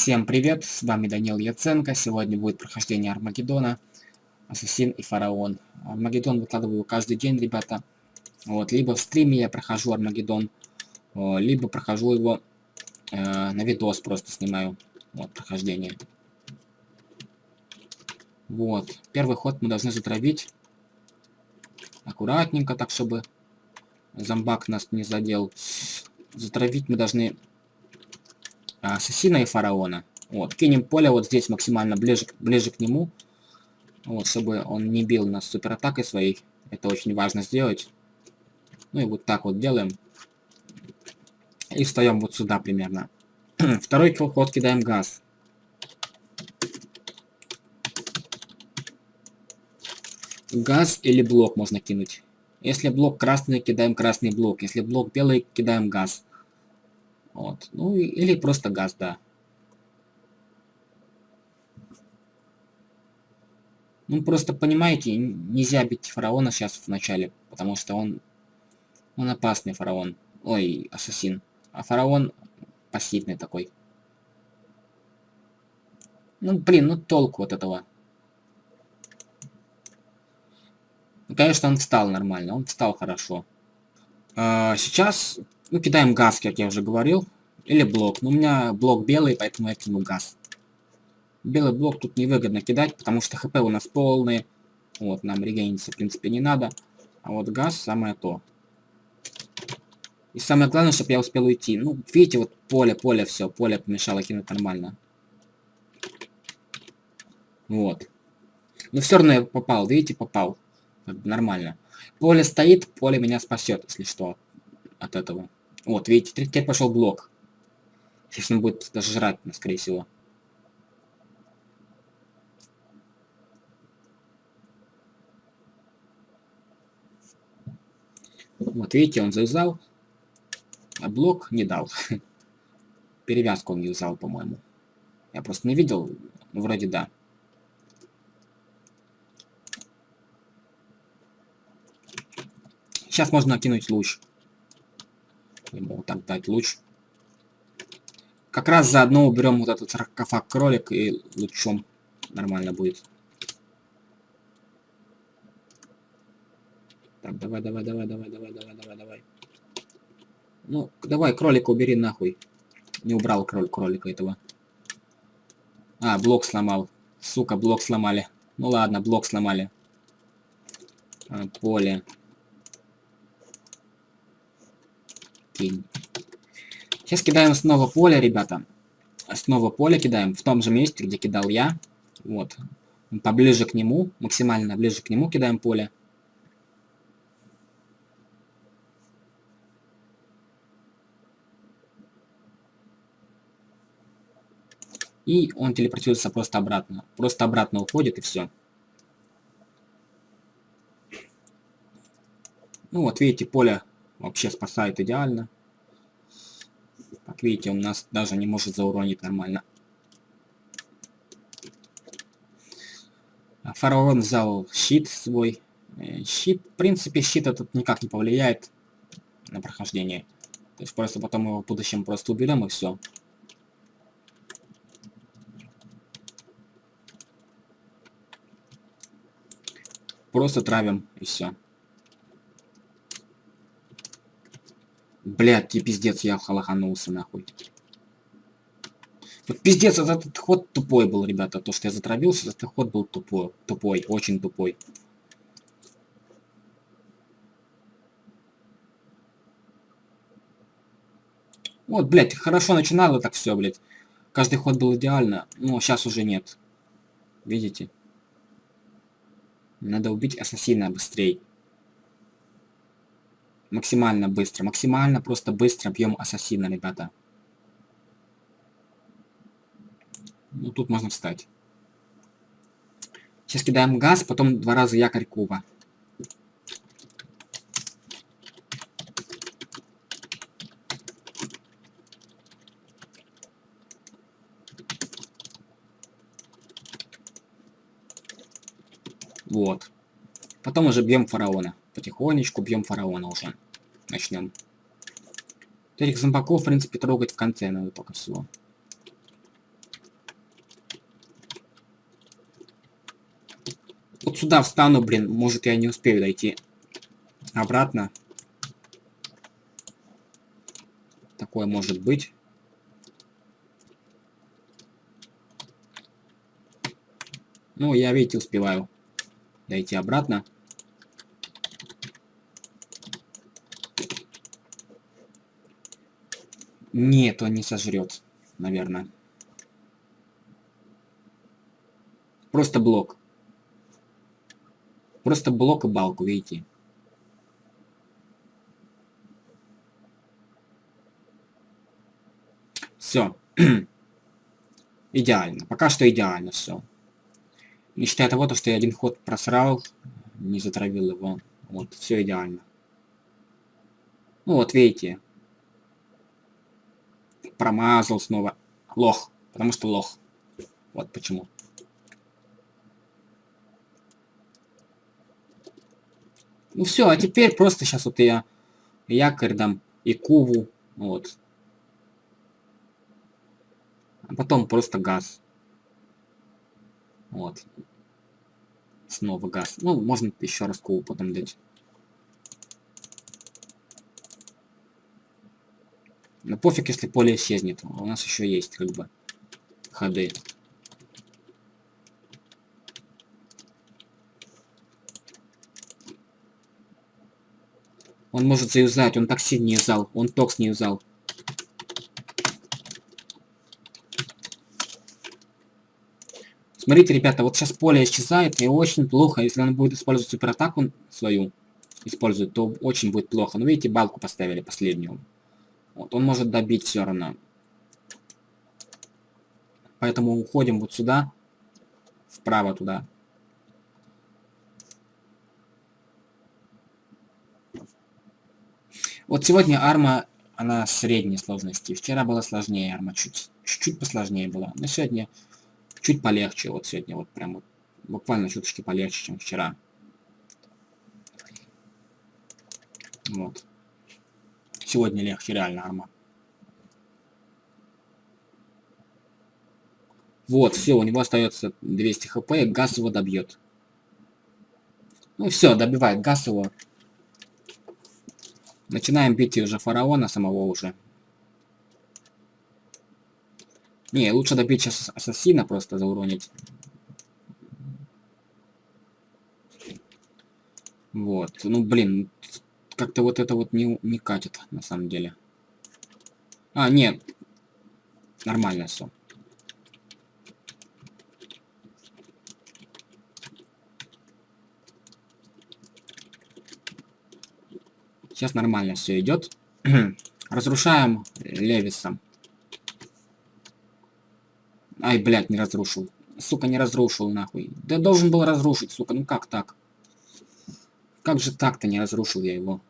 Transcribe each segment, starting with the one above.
Всем привет, с вами Данил Яценко. Сегодня будет прохождение Армагеддона, Ассасин и Фараон. Армагеддон выкладываю каждый день, ребята. Вот, либо в стриме я прохожу Армагеддон, либо прохожу его э, на видос, просто снимаю. Вот, прохождение. Вот, первый ход мы должны затравить. Аккуратненько, так, чтобы зомбак нас не задел. Затравить мы должны ассасина и фараона. Вот, кинем поле вот здесь максимально ближе, ближе к нему. Вот, чтобы он не бил нас суператакой своей. Это очень важно сделать. Ну и вот так вот делаем. И встаем вот сюда примерно. Второй ход кидаем газ. Газ или блок можно кинуть. Если блок красный, кидаем красный блок. Если блок белый, кидаем газ. Вот. Ну или просто газ, да. Ну просто понимаете, нельзя бить фараона сейчас в начале, потому что он, он опасный фараон. Ой, ассасин. А фараон пассивный такой. Ну блин, ну толку от этого. Ну, конечно, он встал нормально, он встал хорошо. А, сейчас ну, кидаем газ, как я уже говорил. Или блок. Но у меня блок белый, поэтому я кину газ. Белый блок тут невыгодно кидать, потому что хп у нас полные. Вот, нам регениться, в принципе, не надо. А вот газ самое то. И самое главное, чтобы я успел уйти. Ну, видите, вот поле, поле, все, поле помешало кинуть нормально. Вот. Но все равно я попал, видите, попал. Нормально. Поле стоит, поле меня спасет, если что, от этого. Вот, видите, теперь пошел блок. Сейчас он будет даже жрать, скорее всего. Вот, видите, он завязал, а блок не дал. Перевязку он не взял, по-моему. Я просто не видел, ну, вроде да. Сейчас можно накинуть луч. Вот так дать луч. Как раз заодно уберем вот этот саркофаг кролик и лучом нормально будет. Так, давай, давай, давай, давай, давай, давай, давай, давай. Ну, давай, кролика убери нахуй. Не убрал кроль кролика этого. А, блок сломал. Сука, блок сломали. Ну ладно, блок сломали. А, поле. Кинь. Сейчас кидаем снова поле, ребята. Снова поле кидаем в том же месте, где кидал я. Вот. Поближе к нему, максимально ближе к нему кидаем поле. И он телепортируется просто обратно. Просто обратно уходит и все. Ну вот, видите, поле вообще спасает идеально. Как видите, он нас даже не может зауронить нормально. А фараон взял щит свой. Э, щит, в принципе, щит этот никак не повлияет на прохождение. То есть просто потом его в будущем просто уберем и все. Просто травим и все. Блядь, ты пиздец, я халаханулся нахуй. Вот пиздец, этот ход тупой был, ребята. То, что я затравился, этот ход был тупой. Тупой, очень тупой. Вот, блядь, хорошо начинало так все, блядь. Каждый ход был идеально, но сейчас уже нет. Видите? Надо убить ассасина быстрее максимально быстро. Максимально просто быстро бьем ассасина, ребята. Ну, тут можно встать. Сейчас кидаем газ, потом два раза якорь куба. Вот. Потом уже бьем фараона потихонечку бьем фараона уже. Начнем. Этих зомбаков, в принципе, трогать в конце надо только всего. Вот сюда встану, блин, может я не успею дойти обратно. Такое может быть. Ну, я, видите, успеваю дойти обратно. Нет, он не сожрет, наверное. Просто блок. Просто блок и балку, видите? Все. идеально. Пока что идеально все. Не считая того, что я один ход просрал, не затравил его. Вот, все идеально. Ну вот, видите. Промазал снова. Лох. Потому что лох. Вот почему. Ну все, а теперь просто сейчас вот я якорь дам и куву. Вот. А потом просто газ. Вот. Снова газ. Ну, можно еще раз куб потом дать. Но пофиг, если поле исчезнет. У нас еще есть, как бы, ходы. Он может заюзать, он такси не юзал, он токс не юзал. Смотрите, ребята, вот сейчас поле исчезает, и очень плохо, если он будет использовать суператаку свою, использует, то очень будет плохо. Ну, видите, балку поставили последнюю. Вот, он может добить все равно. Поэтому уходим вот сюда, вправо туда. Вот сегодня арма, она средней сложности. Вчера была сложнее арма, чуть-чуть посложнее была. Но сегодня чуть полегче. Вот сегодня вот прям вот, буквально чуточки полегче, чем вчера. Вот. Сегодня легче, реально, арма. Вот, все, у него остается 200 хп, газ его добьет. Ну все, добивает газ его. Начинаем бить уже фараона самого уже. Не, лучше добить сейчас ассасина просто зауронить. Вот. Ну, блин, как-то вот это вот не, не катит, на самом деле. А, нет. Нормально все. Сейчас нормально все идет. Разрушаем Левисом. Ай, блядь, не разрушил. Сука, не разрушил, нахуй. Да должен был разрушить, сука. Ну как так? Как же так-то не разрушил я его?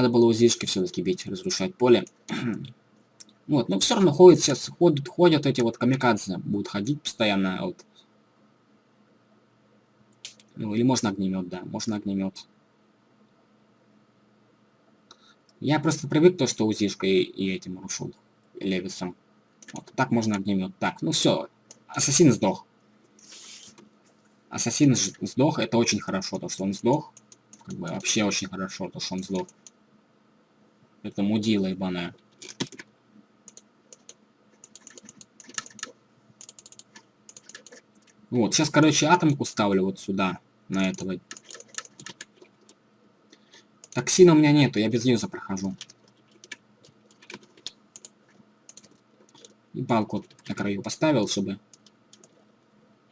Надо было узишки все-таки бить, разрушать поле. вот, но все равно ходят сейчас, ходят, ходят эти вот камикадзе. Будут ходить постоянно, вот. Ну, или можно огнемет, да, можно огнемет. Я просто привык то, что узишкой и, этим рушил. Левисом. Вот, так можно огнемет. Так, ну все. Ассасин сдох. Ассасин сдох, это очень хорошо, то, что он сдох. Как бы вообще очень хорошо, то, что он сдох. Это мудила ебаная. Вот, сейчас, короче, атомку ставлю вот сюда на этого. Токсина у меня нету, я без юза прохожу. И палку на краю поставил, чтобы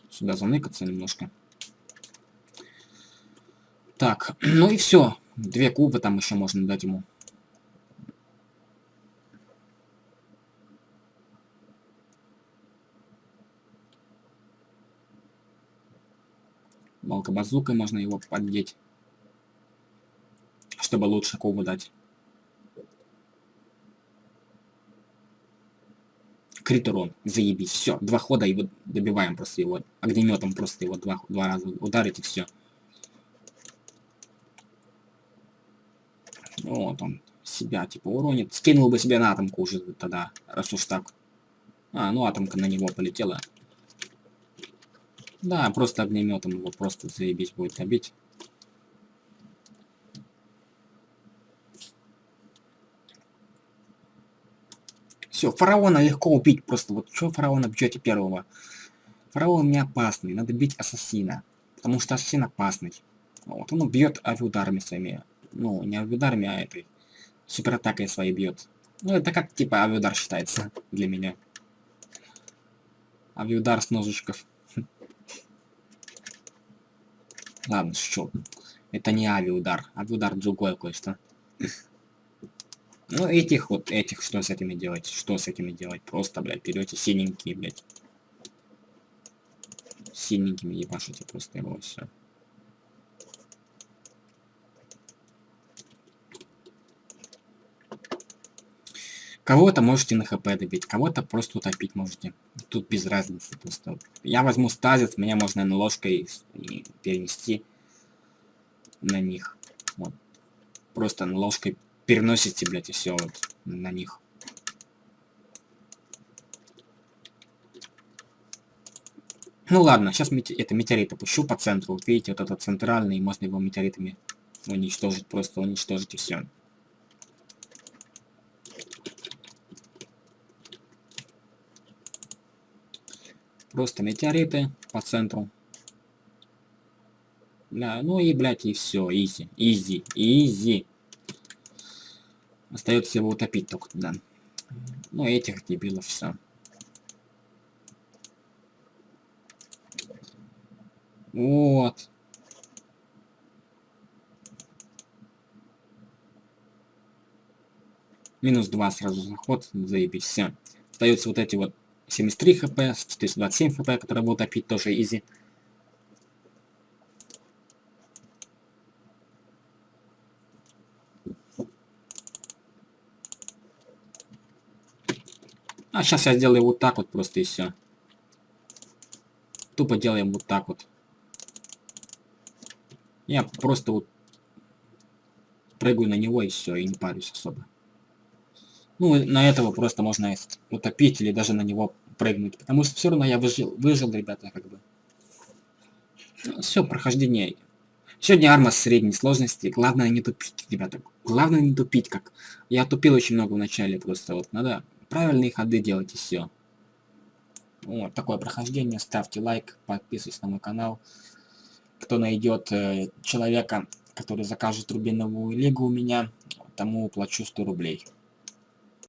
сюда заныкаться немножко. Так, ну и все. Две кубы там еще можно дать ему. Балка-базукой можно его поддеть. Чтобы лучше кубу дать. Крит урон. Заебись. Все. Два хода и вот добиваем просто его. Огнеметом просто его два, два раза ударить и все. Вот он себя типа уронит. Скинул бы себе на атомку уже тогда, раз уж так. А, ну атомка на него полетела. Да, просто огнеметом его просто заебись будет набить. Все, фараона легко убить. Просто вот что фараона бьете первого? Фараон не опасный, надо бить ассасина. Потому что ассасин опасный. Вот, он бьет авиударами своими. Ну, не авиударами, а этой суператакой своей бьет. Ну, это как типа авиудар считается для меня. Авиудар с ножичков. Ладно, шучу. Это не авиудар. Авиудар другое кое-что. Ну, этих вот, этих, что с этими делать? Что с этими делать? Просто, блядь, берете синенькие, блядь. Синенькими ебашите просто его, все. Кого-то можете на хп добить, кого-то просто утопить можете. Тут без разницы просто. Я возьму стазис, меня можно на ложкой перенести на них. Вот. Просто на ложкой переносите, блядь, и все вот на них. Ну ладно, сейчас это метеорит опущу по центру. Вот видите, вот этот центральный, можно его метеоритами уничтожить, просто уничтожить и все. Просто метеориты по центру. Бля, ну и, блядь, и все, easy, easy, easy. Остается его утопить только туда. Ну, этих дебилов все. Вот. Минус 2 сразу заход, заебись, все. Остаются вот эти вот 73 хп, 427 хп, которые будут топить тоже изи. А сейчас я сделаю вот так вот просто и все. Тупо делаем вот так вот. Я просто вот прыгаю на него и все, и не парюсь особо. Ну, на этого просто можно утопить или даже на него прыгнуть. Потому что все равно я выжил, выжил, ребята, как бы. Все, прохождение. Сегодня арма средней сложности. Главное не тупить, ребята. Главное не тупить, как. Я тупил очень много в начале, просто вот надо правильные ходы делать и все. Вот такое прохождение. Ставьте лайк, подписывайтесь на мой канал. Кто найдет э, человека, который закажет рубиновую лигу у меня, тому плачу 100 рублей.